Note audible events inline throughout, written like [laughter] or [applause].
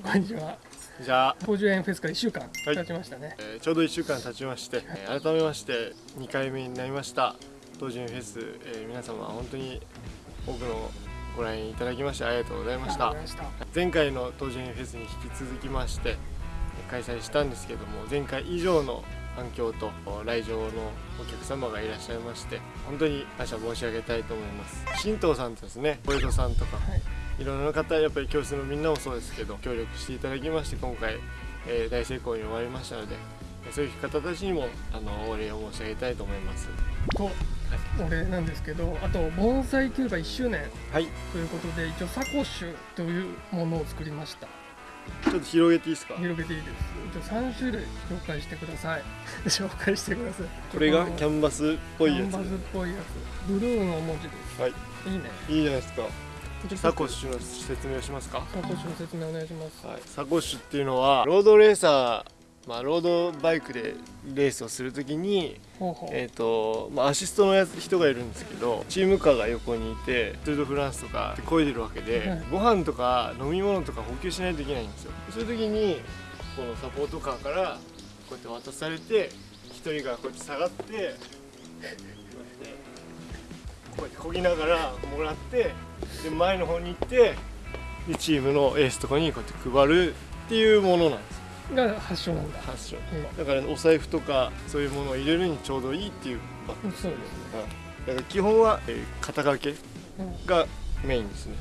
こんにちは。じゃあ、東園フェスから1週間はい。経ちましたね、えーちょうど1週間経ちまして、えー改めまして2回目になりました。東人フェス、えー皆様本当に多くのご来園いただきましてありがとうございました。前回の東人フェスに引き続きまして開催したんですけども前回以上の反響と来場のお客様がいらっしゃいまして本当に感謝申し上げたいと思います。新藤さんとですね小江戸さんとか。はいいろんな方やっぱり教室のみんなもそうですけど協力していただきまして今回、えー大成功に終わりましたのでそういう方たちにもあのお礼を申し上げたいと思います。とお礼なんですけどあと盆栽キューバ1周年はい。ということで一応サコッシュというものを作りました。ちょっと広げていいですか？広げていいです。一応3種類紹介してください。[laughs] 紹介してください。これがのキャンバスっぽいやつ。キャンバスっぽいやつ。ブルーの文字です。はい。いいね。いいじゃないですかサコッシュの説明をしますか？サコッシュの説明お願いします。はい、サコッシュっていうのはロードレーサー、まあ、ロードバイクでレースをするときに、えーとまあ、アシストのやつ人がいるんですけどチームカーが横にいてツードフランスとかで漕いでるわけで、はい。ご飯とか飲み物とか補給しないといけないんですよ。そういう時にこのサポートカーからこうやって渡されて一人がこうやって下がってこうやってこぎながらもらってで前の方に行ってでチームのエースとかにこうやって配るっていうものなんですよ。が発祥なんだ。発祥。うん。だからお財布とかそういうものを入れるにちょうどいいっていうバッグそうですね。はい。だから基本は、えー肩掛けうん。がメインですね。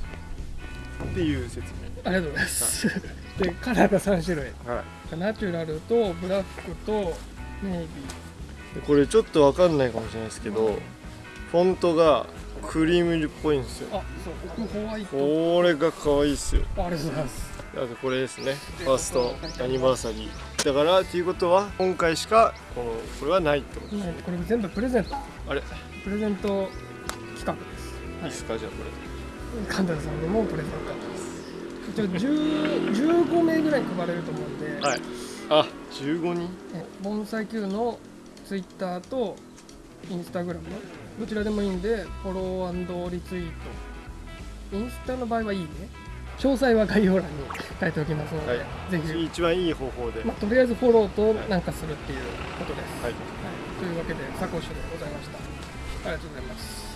っていう説ありがとうございます [laughs] でカラーが3種類明はい。ナチュラルとブラックとネイビでこれちょっとわかんないかもしれないですけど、うんフォントがクリーム色っぽいんですよ。ーあそう奥ホワイト。これが可愛いっすよ。ありがとうございます。あとこれですね。ファーストアニバーサリー。だからっていうことは今回しかこのこれはないってことですね。これ全部プレゼント。あれ？いプレゼント企画です。いっすか？じゃあこ神田さんにもプレゼントです。一応10 15 [laughs] 名ぐらい配れると思うんで、れはい。あ15人？え盆栽 Q のツイッターとインスタグラム？どちらでもいいんでフォローリツイート。インスタの場合はいいね。詳細は概要欄に書いておきますので、はい。ぜひ、一番いい方法で、まあ、とりあえずフォローとなんかするっていうことです、はい。はい。というわけでサコッシュでございました。ありがとうございます